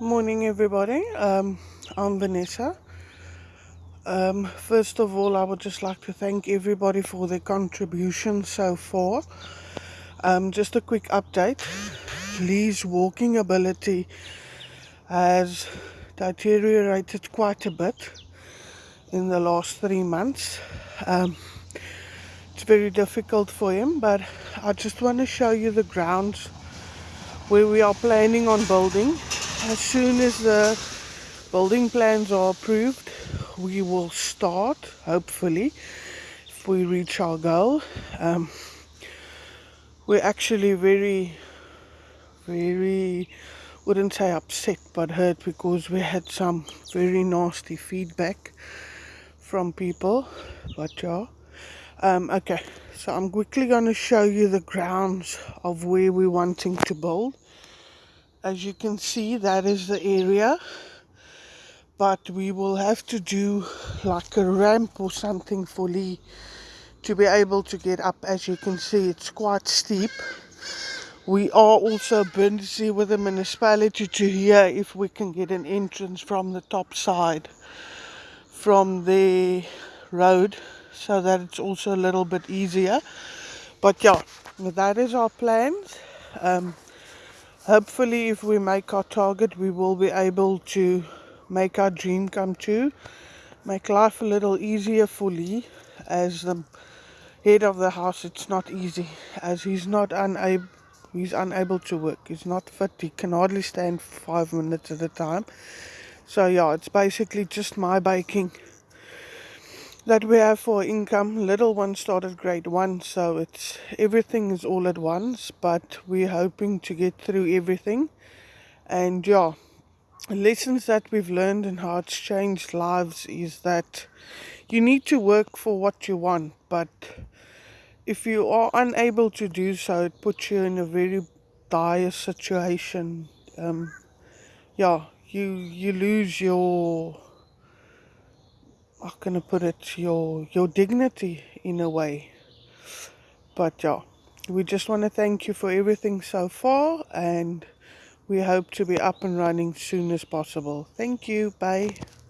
Morning, everybody. Um, I'm Vanessa. Um, first of all, I would just like to thank everybody for their contribution so far. Um, just a quick update Lee's walking ability has deteriorated quite a bit in the last three months. Um, it's very difficult for him, but I just want to show you the grounds where we are planning on building as soon as the building plans are approved we will start hopefully if we reach our goal. Um, we're actually very very wouldn't say upset but hurt because we had some very nasty feedback from people. But yeah. Um, okay. So I'm quickly going to show you the grounds of where we're wanting to build as you can see that is the area. But we will have to do like a ramp or something for Lee to be able to get up. As you can see it's quite steep. We are also busy with the municipality to hear if we can get an entrance from the top side from the road so that it's also a little bit easier. But yeah that is our plans. Um, hopefully if we make our target we will be able to make our dream come true make life a little easier for Lee. As the head of the house it's not easy as he's not unable he's unable to work. He's not fit. He can hardly stand five minutes at a time. So yeah it's basically just my baking that we have for income. Little one started grade one, so it's everything is all at once, but we're hoping to get through everything. And yeah, lessons that we've learned and how it's changed lives is that you need to work for what you want, but if you are unable to do so, it puts you in a very dire situation. Um, yeah, you you lose your how can I put it, your your dignity in a way. But yeah, we just want to thank you for everything so far and we hope to be up and running soon as possible. Thank you. Bye.